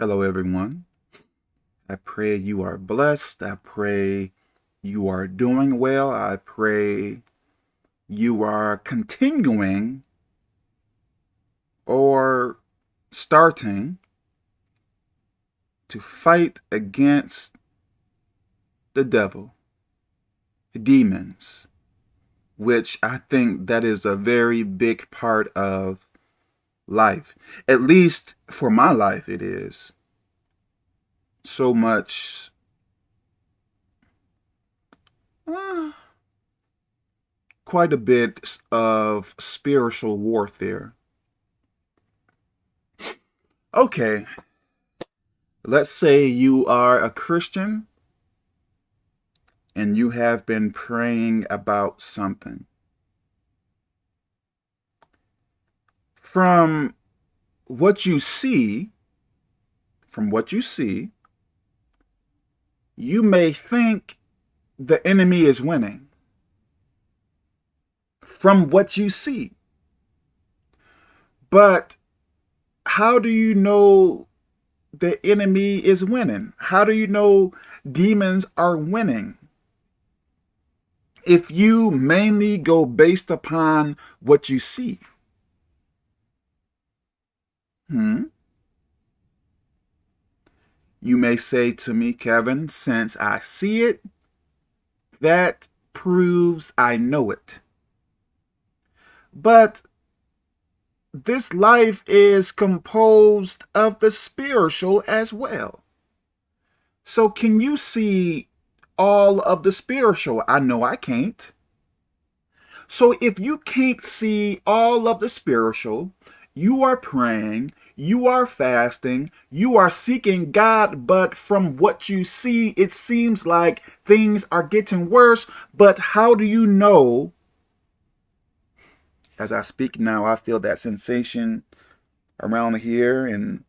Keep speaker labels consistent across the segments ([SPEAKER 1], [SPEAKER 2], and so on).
[SPEAKER 1] Hello, everyone. I pray you are blessed. I pray you are doing well. I pray you are continuing or starting to fight against the devil, demons, which I think that is a very big part of life. At least for my life, it is. So much. Uh, quite a bit of spiritual warfare. Okay. Let's say you are a Christian and you have been praying about something. From what you see, from what you see, you may think the enemy is winning from what you see. But how do you know the enemy is winning? How do you know demons are winning? If you mainly go based upon what you see. Hmm? You may say to me, Kevin, since I see it, that proves I know it. But this life is composed of the spiritual as well. So can you see all of the spiritual? I know I can't. So if you can't see all of the spiritual, you are praying, you are fasting, you are seeking God, but from what you see, it seems like things are getting worse. But how do you know? As I speak now, I feel that sensation around here and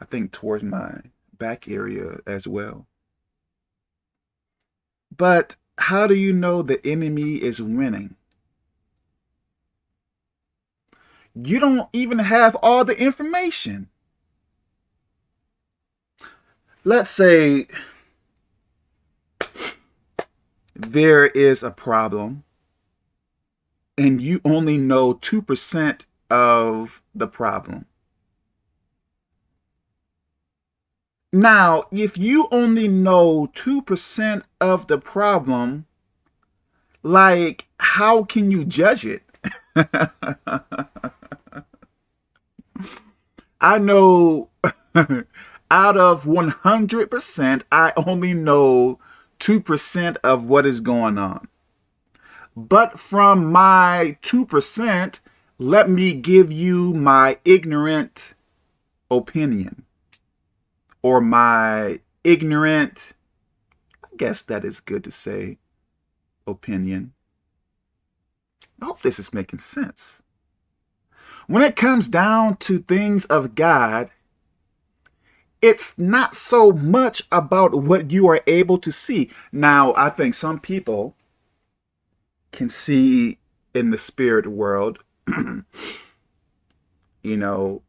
[SPEAKER 1] I think towards my back area as well. But how do you know the enemy is winning? You don't even have all the information. Let's say there is a problem and you only know 2% of the problem. Now, if you only know 2% of the problem, like, how can you judge it? I know out of 100%, I only know 2% of what is going on. But from my 2%, let me give you my ignorant opinion or my ignorant, I guess that is good to say, opinion. I hope this is making sense. When it comes down to things of God, it's not so much about what you are able to see. Now, I think some people can see in the spirit world. you know,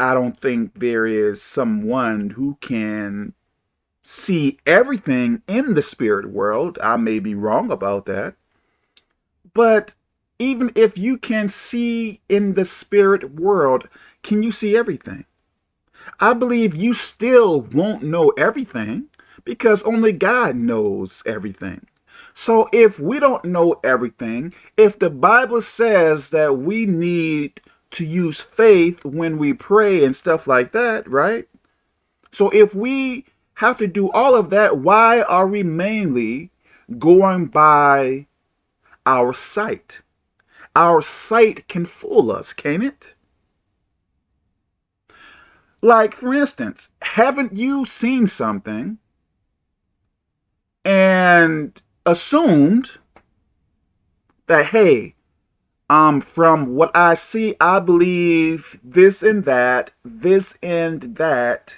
[SPEAKER 1] I don't think there is someone who can see everything in the spirit world. I may be wrong about that. But even if you can see in the spirit world, can you see everything? I believe you still won't know everything because only God knows everything. So if we don't know everything, if the Bible says that we need to use faith when we pray and stuff like that, right? So if we have to do all of that, why are we mainly going by our sight? Our sight can fool us, can it? Like, for instance, haven't you seen something and assumed that, hey, um, from what I see, I believe this and that, this and that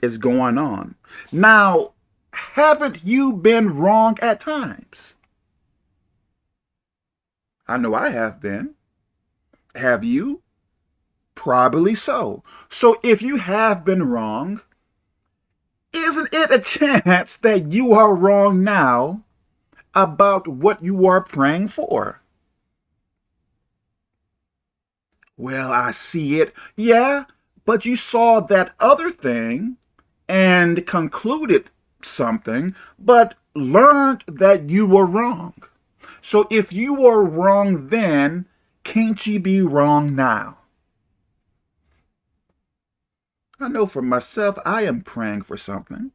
[SPEAKER 1] is going on. Now, haven't you been wrong at times? I know I have been. Have you? Probably so. So if you have been wrong, isn't it a chance that you are wrong now about what you are praying for? Well, I see it. Yeah, but you saw that other thing and concluded something, but learned that you were wrong. So if you were wrong then, can't you be wrong now? I know for myself, I am praying for something.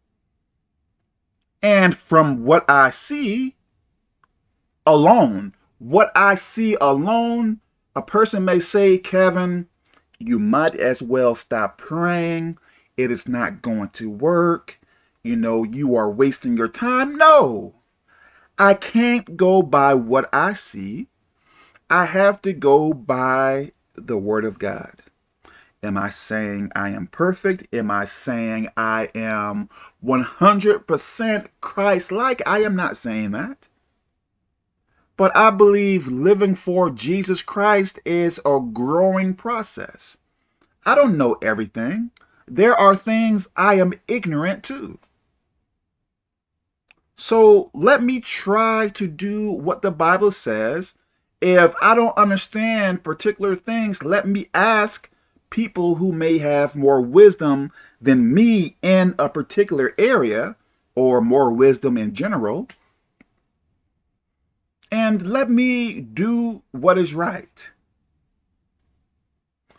[SPEAKER 1] And from what I see alone, what I see alone, a person may say, Kevin, you might as well stop praying. It is not going to work. You know, you are wasting your time. No, I can't go by what I see. I have to go by the word of God. Am I saying I am perfect? Am I saying I am 100% Christ-like? I am not saying that. But I believe living for Jesus Christ is a growing process. I don't know everything. There are things I am ignorant to. So let me try to do what the Bible says. If I don't understand particular things, let me ask people who may have more wisdom than me in a particular area or more wisdom in general. And let me do what is right.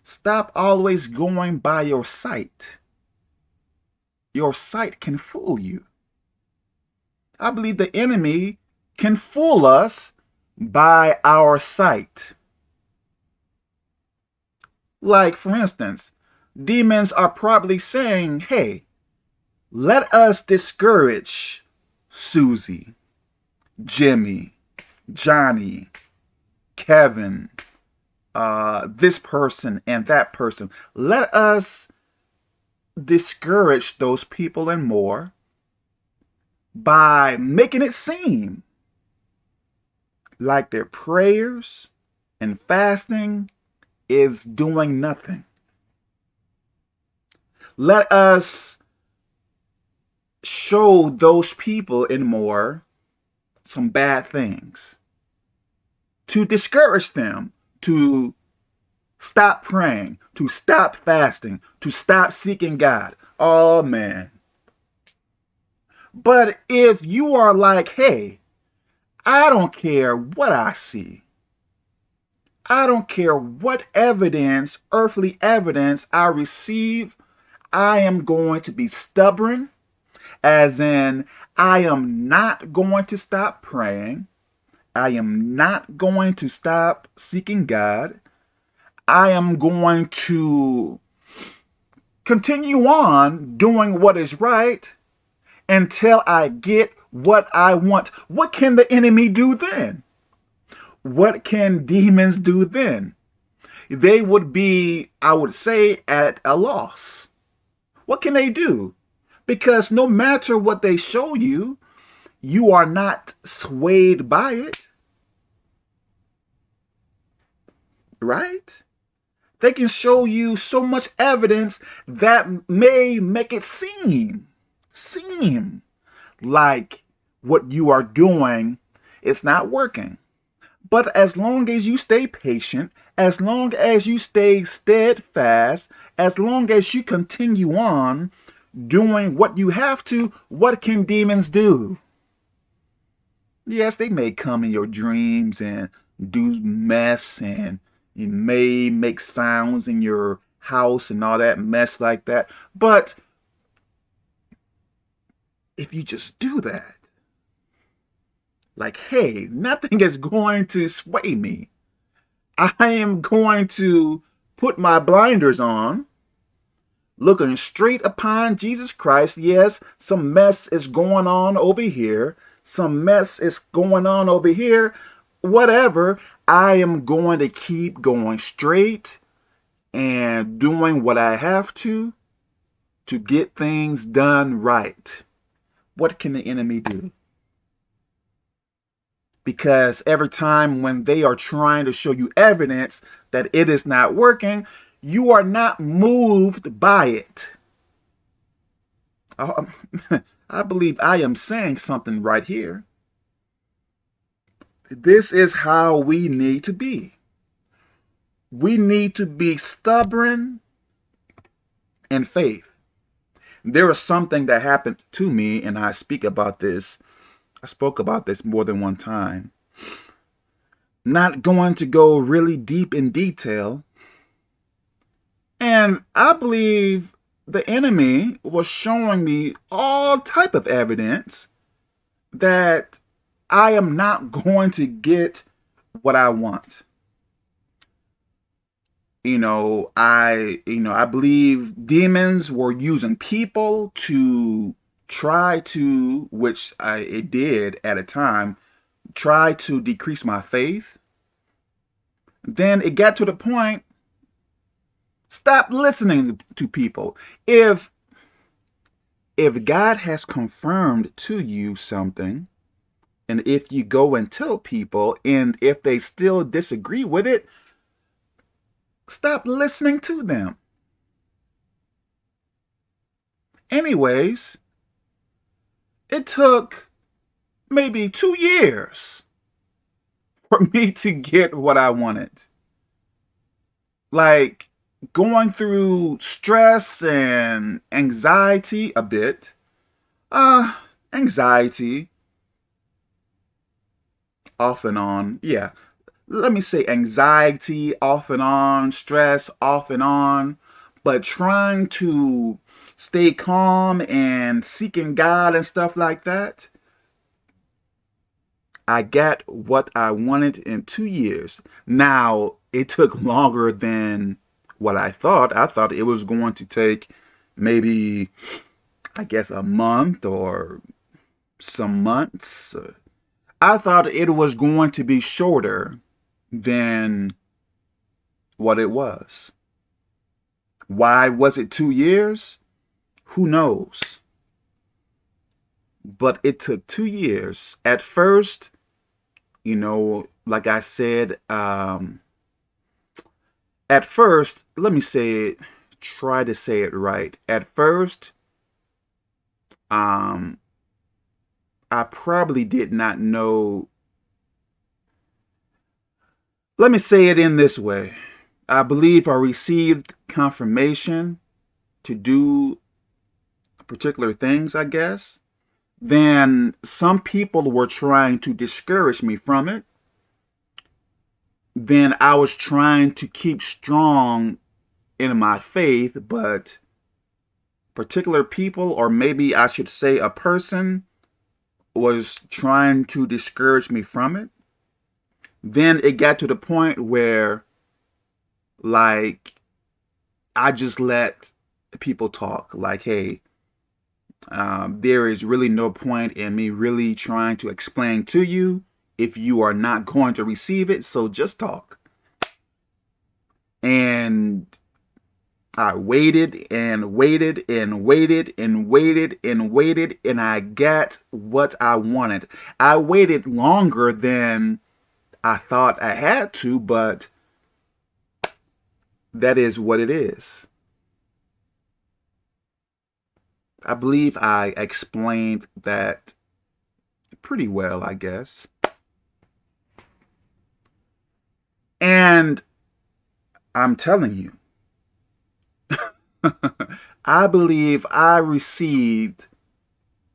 [SPEAKER 1] Stop always going by your sight. Your sight can fool you. I believe the enemy can fool us by our sight. Like, for instance, demons are probably saying, hey, let us discourage Susie, Jimmy, Johnny, Kevin, uh, this person and that person. Let us discourage those people and more by making it seem like their prayers and fasting is doing nothing. Let us show those people and more some bad things to discourage them to stop praying, to stop fasting, to stop seeking God. Oh, man. But if you are like, hey, I don't care what I see. I don't care what evidence, earthly evidence I receive. I am going to be stubborn, as in I am not going to stop praying. I am not going to stop seeking God. I am going to continue on doing what is right until I get what I want. What can the enemy do then? What can demons do then? They would be, I would say, at a loss. What can they do? Because no matter what they show you, you are not swayed by it. Right? They can show you so much evidence that may make it seem seem like what you are doing is not working. But as long as you stay patient, as long as you stay steadfast, as long as you continue on doing what you have to, what can demons do? Yes, they may come in your dreams and do mess and you may make sounds in your house and all that mess like that. But if you just do that. Like, hey, nothing is going to sway me. I am going to put my blinders on, looking straight upon Jesus Christ. Yes, some mess is going on over here. Some mess is going on over here. Whatever, I am going to keep going straight and doing what I have to to get things done right what can the enemy do? Because every time when they are trying to show you evidence that it is not working, you are not moved by it. Uh, I believe I am saying something right here. This is how we need to be. We need to be stubborn in faith. There is something that happened to me, and I speak about this. I spoke about this more than one time. Not going to go really deep in detail. And I believe the enemy was showing me all type of evidence that I am not going to get what I want you know, I, you know, I believe demons were using people to try to, which I, it did at a time, try to decrease my faith. Then it got to the point, stop listening to people. If, if God has confirmed to you something, and if you go and tell people, and if they still disagree with it, Stop listening to them. Anyways, it took maybe two years for me to get what I wanted. Like going through stress and anxiety a bit. Uh, anxiety off and on. Yeah, let me say anxiety off and on, stress off and on, but trying to stay calm and seeking God and stuff like that, I got what I wanted in two years. Now, it took longer than what I thought. I thought it was going to take maybe, I guess, a month or some months. I thought it was going to be shorter than what it was. Why was it two years? Who knows? But it took two years. At first, you know, like I said, um, at first, let me say it, try to say it right. At first, um, I probably did not know let me say it in this way. I believe I received confirmation to do particular things, I guess. Then some people were trying to discourage me from it. Then I was trying to keep strong in my faith, but particular people, or maybe I should say a person, was trying to discourage me from it then it got to the point where like I just let people talk like, hey, um, there is really no point in me really trying to explain to you if you are not going to receive it. So just talk. And I waited and waited and waited and waited and waited and I got what I wanted. I waited longer than I thought I had to, but that is what it is. I believe I explained that pretty well, I guess. And I'm telling you, I believe I received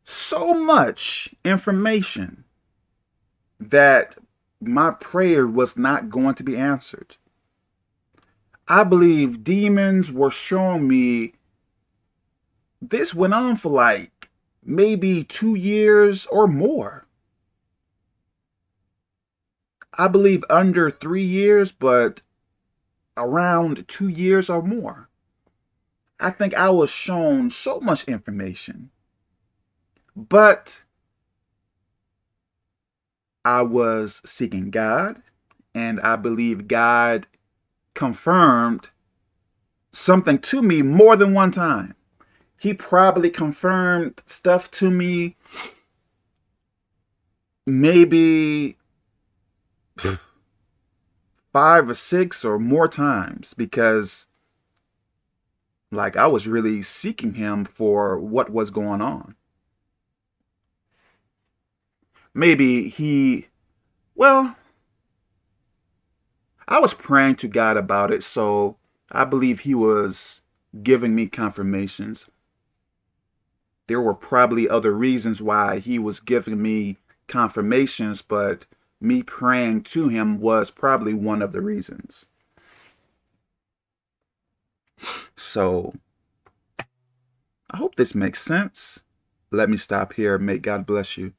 [SPEAKER 1] so much information that my prayer was not going to be answered. I believe demons were showing me this went on for like maybe two years or more. I believe under three years, but around two years or more. I think I was shown so much information. But I was seeking God, and I believe God confirmed something to me more than one time. He probably confirmed stuff to me maybe five or six or more times because Like I was really seeking him for what was going on. Maybe he, well, I was praying to God about it, so I believe he was giving me confirmations. There were probably other reasons why he was giving me confirmations, but me praying to him was probably one of the reasons. So I hope this makes sense. Let me stop here. May God bless you.